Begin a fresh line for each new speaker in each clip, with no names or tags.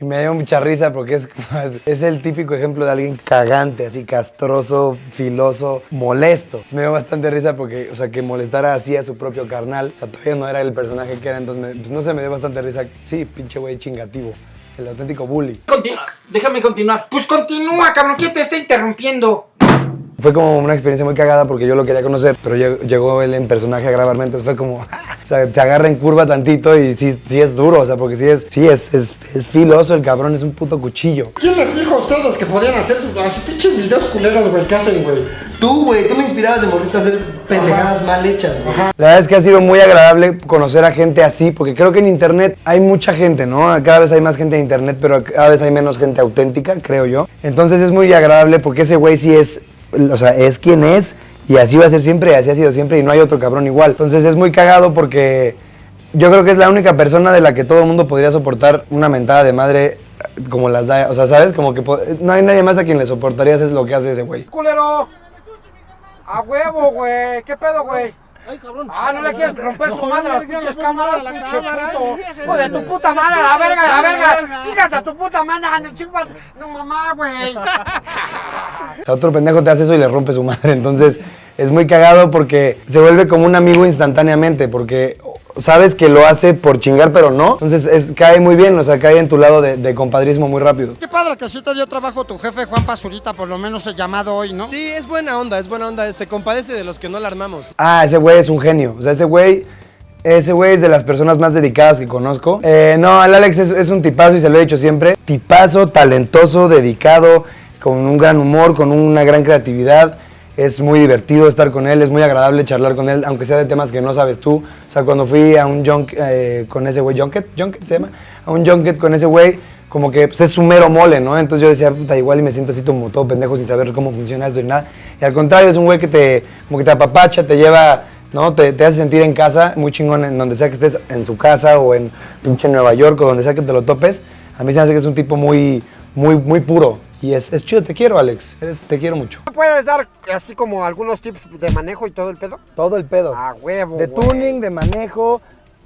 Y me dio mucha risa porque es, es el típico ejemplo de alguien cagante, así castroso, filoso, molesto. Entonces me dio bastante risa porque, o sea, que molestara así a su propio carnal. O sea, todavía no era el personaje que era, entonces, me- pues, no sé, me dio bastante risa. Sí, pinche güey chingativo. El auténtico bully.
Continúa, déjame continuar.
Pues continúa, cabrón, ¿quién te está interrumpiendo?
Fue como una experiencia muy cagada porque yo lo quería conocer, pero llegó, llegó él en personaje a grabarme, entonces fue como, o sea, te agarra en curva tantito y sí, sí es duro, o sea, porque sí es, sí es, es, es filoso el cabrón, es un puto cuchillo.
¿Quién les dijo a ustedes que podían hacer sus pinches videos culeros, güey? ¿Qué hacen, güey?
Tú, güey, tú me inspirabas de morrito a hacer pendejadas mal hechas, güey.
La verdad es que ha sido muy agradable conocer a gente así, porque creo que en internet hay mucha gente, ¿no? Cada vez hay más gente en internet, pero cada vez hay menos gente auténtica, creo yo. Entonces es muy agradable porque ese güey sí es, o sea, es quien es y así va a ser siempre así ha sido siempre y no hay otro cabrón igual. Entonces es muy cagado porque yo creo que es la única persona de la que todo el mundo podría soportar una mentada de madre como las da, o sea, ¿sabes? Como que no hay nadie más a quien le soportarías es lo que hace ese güey.
¡Culero! ¡A huevo, güey! ¿Qué pedo, güey? Ah, no le quieres romper su madre a las pinches cámaras, pinche puto. Hijo de tu puta madre, a la verga, a la verga. Chicas a tu puta madre. No mamá, güey.
O sea, otro pendejo te hace eso y le rompe su madre. Entonces, es muy cagado porque se vuelve como un amigo instantáneamente, porque sabes que lo hace por chingar, pero no. Entonces, es, cae muy bien, o sea, cae en tu lado de, de compadrismo muy rápido.
Qué padre que sí te dio trabajo tu jefe Juan Pazurita, por lo menos he llamado hoy, ¿no?
Sí, es buena onda, es buena onda. Se compadece de los que no la armamos.
Ah, ese güey es un genio. O sea, ese güey. Ese güey es de las personas más dedicadas que conozco. Eh, no, el Alex es, es un tipazo y se lo he dicho siempre. Tipazo, talentoso, dedicado, con un gran humor, con una gran creatividad. Es muy divertido estar con él, es muy agradable charlar con él, aunque sea de temas que no sabes tú. O sea, cuando fui a un junk eh, con ese güey, junket, junket se llama, a un junket con ese güey, como que pues, es su mero mole, ¿no? Entonces yo decía, puta, igual y me siento así como todo pendejo sin saber cómo funciona esto y nada. Y al contrario, es un güey que te, como que te apapacha, te lleva, ¿no? Te, te hace sentir en casa, muy chingón en donde sea que estés, en su casa o en pinche Nueva York o donde sea que te lo topes. A mí se me hace que es un tipo muy, muy, muy puro. Y es, es chido, te quiero, Alex. Eres- te quiero mucho.
¿Me puedes dar así como algunos tips de manejo y todo el pedo?
Todo el pedo.
A huevo,
De
güey.
tuning, de manejo,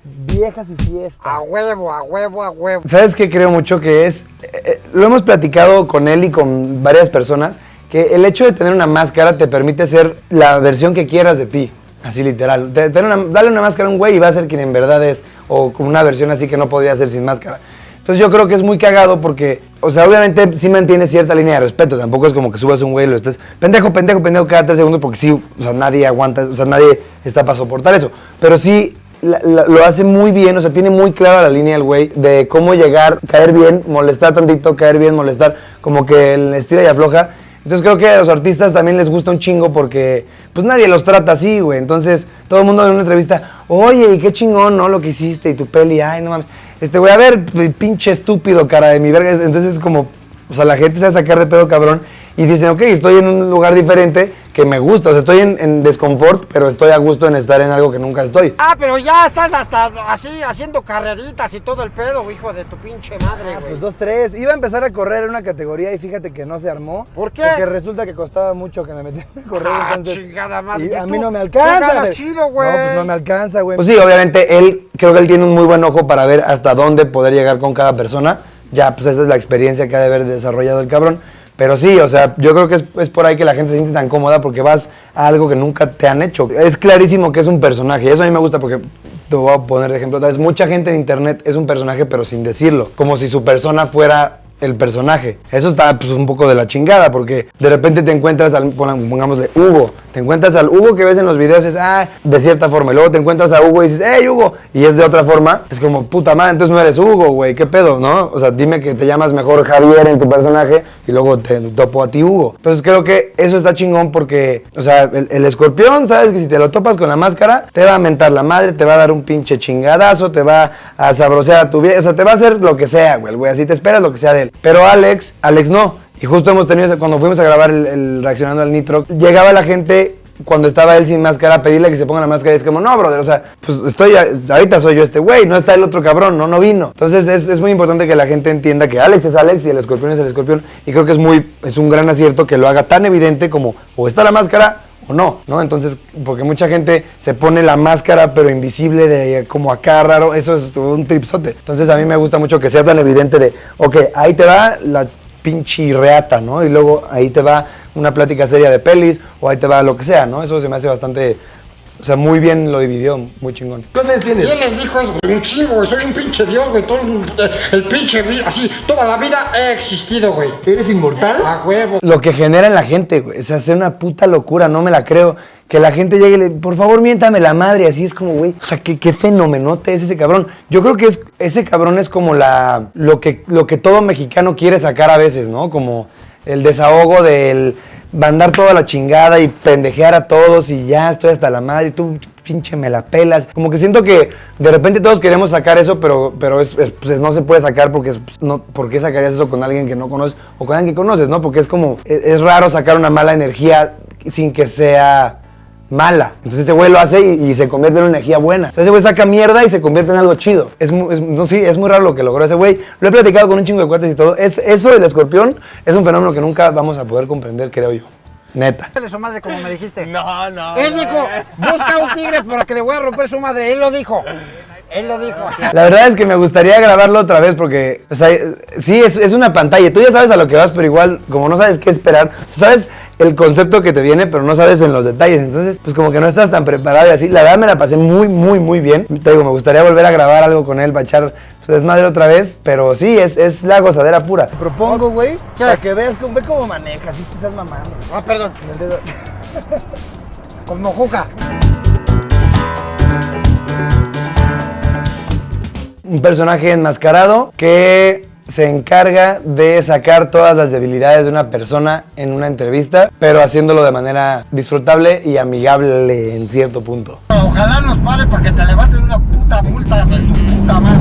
viejas y fiestas.
A huevo, a huevo, a huevo.
¿Sabes qué creo mucho que es? eh, eh, lo hemos platicado con él y con varias personas, que el hecho de tener una máscara te permite ser la versión que quieras de ti. Así literal. Te- tener una- dale una máscara a un güey y va a ser quien en verdad es. O con una versión así que no podría ser sin máscara. Entonces yo creo que es muy cagado porque, o sea, obviamente sí mantiene cierta línea de respeto. Tampoco es como que subas un güey y lo estés pendejo, pendejo, pendejo cada tres segundos porque sí, o sea, nadie aguanta, o sea, nadie está para soportar eso. Pero sí lo hace muy bien, o sea, tiene muy clara la línea el güey de cómo llegar, caer bien, molestar tantito, caer bien, molestar, como que el estira y afloja. Entonces creo que a los artistas también les gusta un chingo porque pues nadie los trata así, güey. Entonces todo el mundo en una entrevista, oye, qué chingón, ¿no? Lo que hiciste y tu peli, ay, no mames. Este, güey, a ver, pinche estúpido, cara de mi verga. Entonces es como, o sea, la gente se va a sacar de pedo cabrón y dicen, ok, estoy en un lugar diferente que me gusta. O sea, estoy en, en desconfort, pero estoy a gusto en estar en algo que nunca estoy.
Ah, pero ya estás hasta así haciendo carreritas y todo el pedo, hijo de tu pinche madre, güey.
Pues dos, tres. Iba a empezar a correr en una categoría y fíjate que no se armó.
¿Por qué?
Porque resulta que costaba mucho que me metieran a correr.
Ah,
entonces,
chingada madre.
y
Pues
a
tú-
mí no me alcanza.
ganas chido, güey.
No, pues no me alcanza, güey. Pues sí, obviamente él, creo que él tiene un muy buen ojo para ver hasta dónde poder llegar con cada persona. Ya, pues esa es la experiencia que ha de haber desarrollado el cabrón. Pero sí, o sea, yo creo que es, es por ahí que la gente se siente tan cómoda porque vas a algo que nunca te han hecho. Es clarísimo que es un personaje eso a mí me gusta porque te voy a poner de ejemplo. ¿sabes? Mucha gente en internet es un personaje pero sin decirlo, como si su persona fuera el personaje. Eso está pues, un poco de la chingada porque de repente te encuentras al, pon- pongámosle, Hugo. Te encuentras al Hugo que ves en los videos y es, ah, de cierta forma. Y luego te encuentras a Hugo y dices, hey, Hugo. Y es de otra forma. Es como, puta madre, entonces no eres Hugo, güey. ¿Qué pedo, no? O sea, dime que te llamas mejor Javier en tu personaje y luego te topo a ti Hugo. Entonces creo que eso está chingón porque, o sea, el, escorpión, sabes que si te lo topas con la máscara, te va a mentar la madre, te va a dar un pinche chingadazo, te va a sabrosear a tu vida. O sea, te va a hacer lo que sea, güey, güey. Así te esperas lo que sea de él. Pero Alex, Alex no. Y justo hemos tenido, cuando fuimos a grabar el, el Reaccionando al Nitro, llegaba la gente cuando estaba él sin máscara pedirle que se ponga la máscara y es como, no, brother, o sea, pues estoy, ahorita soy yo este güey, no está el otro cabrón, no, no vino. Entonces es, es muy importante que la gente entienda que Alex es Alex y el escorpión es el escorpión y creo que es muy, es un gran acierto que lo haga tan evidente como o está la máscara o no, ¿no? Entonces, porque mucha gente se pone la máscara pero invisible de como acá raro, eso es un tripsote. Entonces a mí me gusta mucho que sea tan evidente de, ok, ahí te va la pinche reata, ¿no? Y luego ahí te va una plática seria de pelis o ahí te va lo que sea, ¿no? Eso se me hace bastante, o sea, muy bien lo dividió, muy chingón.
¿Cuántos años
¿Quién
tienes?
les dijo eso? Un chingo, güey. Soy un pinche dios, güey. Todo el, el pinche, así, toda la vida he existido, güey.
¿Eres inmortal?
A huevo.
Lo que genera en la gente, güey, o sea, es una puta locura, no me la creo. Que la gente llegue y le, por favor, miéntame la madre, así es como, güey, o sea, qué, qué fenomenote es ese cabrón. Yo creo que es, ese cabrón es como la, lo que, lo que todo mexicano quiere sacar a veces, ¿no? Como el desahogo del mandar toda la chingada y pendejear a todos y ya estoy hasta la madre y tú pinche me la pelas. Como que siento que de repente todos queremos sacar eso, pero, pero es, es- pues, no se puede sacar porque es, pues, no, ¿por qué sacarías eso con alguien que no conoces o con alguien que conoces, no? Porque es como, es, es raro sacar una mala energía sin que sea mala. Entonces ese güey lo hace y, y se convierte en una energía buena. Entonces ese güey saca mierda y se convierte en algo chido. Es, no, sí, es muy raro lo que logró ese güey. Lo he platicado con un chingo de cuates y todo. Es, eso del escorpión es un fenómeno que nunca vamos a poder comprender, creo yo. Neta.
Su madre como me dijiste.
No, no.
Él dijo, busca un tigre para que le voy a romper su madre. Él lo dijo. Él lo dijo.
La verdad es que me gustaría grabarlo otra vez porque, o sea, sí, es, es una pantalla. Tú ya sabes a lo que vas, pero igual, como no sabes qué esperar, sabes el concepto que te viene, pero no sabes en los detalles. Entonces, pues como que no estás tan preparado y así. La verdad me la pasé muy, muy, muy bien. Te digo, me gustaría volver a grabar algo con él para echar pues, desmadre otra vez, pero sí, es, es la gozadera pura.
Propongo, güey, para que veas cómo, ve cómo manejas, si te estás mamando.
Ah, perdón. Como juca.
un personaje enmascarado que se encarga de sacar todas las debilidades de una persona en una entrevista, pero haciéndolo de manera disfrutable y amigable en cierto punto.
Ojalá nos pare para que te levanten una puta multa de tu puta madre.